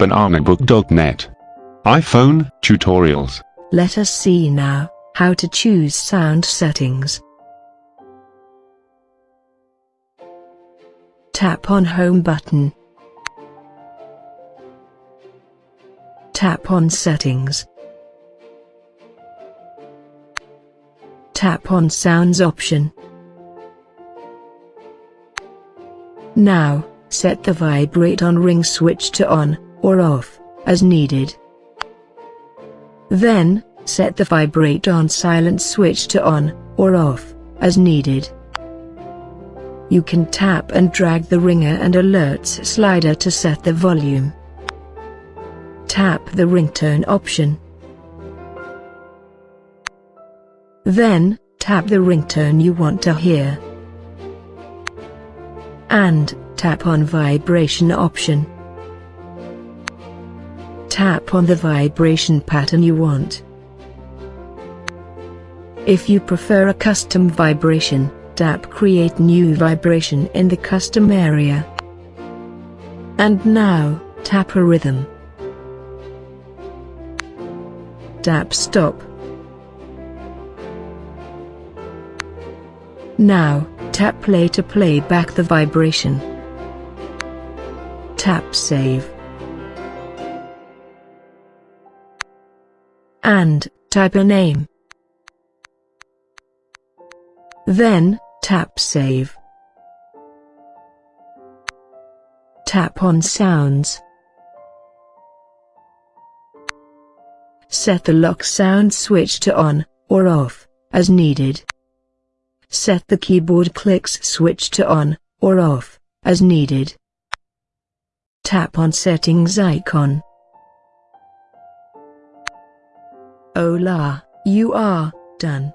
bananabook.net. iPhone tutorials. Let us see now how to choose sound settings. Tap on Home button. Tap on Settings. Tap on Sounds option. Now, set the vibrate on ring switch to on or off, as needed. Then, set the vibrate on silent switch to on or off, as needed. You can tap and drag the ringer and alerts slider to set the volume. Tap the ringtone option. Then, tap the ringtone you want to hear. And, tap on vibration option. Tap on the vibration pattern you want. If you prefer a custom vibration, tap create new vibration in the custom area. And now, tap a rhythm. Tap stop. Now, tap play to play back the vibration. Tap save. And, type a name. Then, tap save. Tap on sounds. Set the lock sound switch to on, or off, as needed. Set the keyboard clicks switch to on, or off, as needed. Tap on settings icon. Hola, you are done.